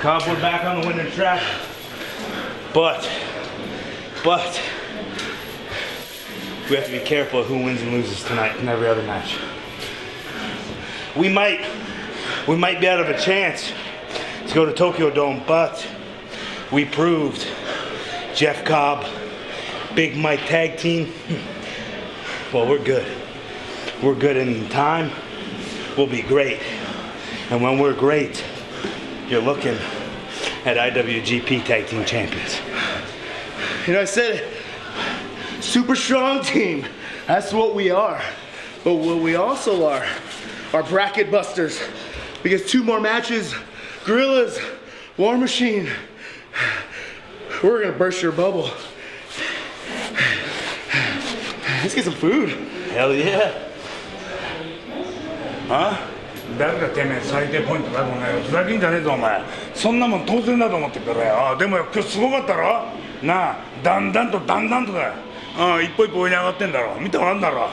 Cobb, we're back on the winning track. But, but, we have to be careful of who wins and loses tonight and every other match. We might, we might be out of a chance to go to Tokyo Dome, but we proved Jeff Cobb, Big Mike tag team. Hmm. Well, we're good. We're good in time. We'll be great. And when we're great, you're looking at IWGP Tag Team Champions. You know, I said it. Super strong team. That's what we are. But what we also are are bracket busters. Because two more matches, Guerrillas, War Machine, we're gonna burst your bubble. Let's get some food. Hell yeah. Huh? 誰がてめえ最低ポイントだろうねふざけんじゃねえぞお前。そんなもん当然だと思ってるからよ。あでも今日すごかったろ？なあだんだんとだんだんとだよ。ああ一歩一歩上に上がってんだろ。見てもらうんだろ？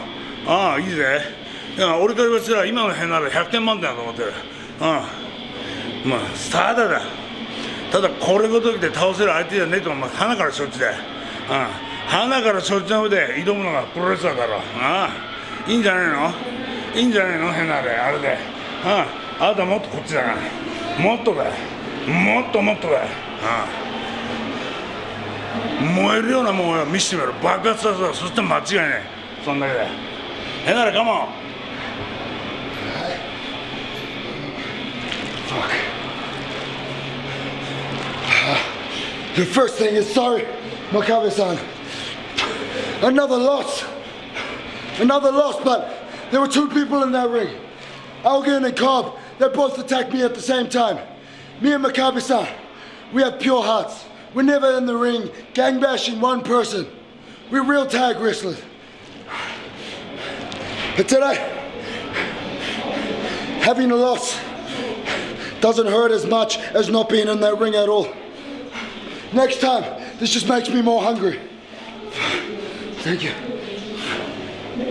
ああいいぜ。いや俺から言わせたら今の辺なら100点満点だと思ってる。うんまあスターだだ。ただこれごときで倒せる相手じゃねえとお前花から承知だよ。うん花から承知の上で挑むのがプロレスラーだろ。ああいいんじゃないの？いいんじゃないの？変なあれあれで。あああなたもっとこっちだなもっとだもっともっとだああ燃えるようなもんを見せてみろ爆発させろそして間違いないそんだけだよ変なあれカモン The first thing is sorry, Makabe-san. Another loss. Another loss, but there were two people in that ring. Elgin and Cobb, they both attacked me at the same time. Me and Makabe-san, we have pure hearts. We're never in the ring gang bashing one person. We're real tag wrestlers. But today, having a loss doesn't hurt as much as not being in that ring at all. Next time, this just makes me more hungry. Thank you.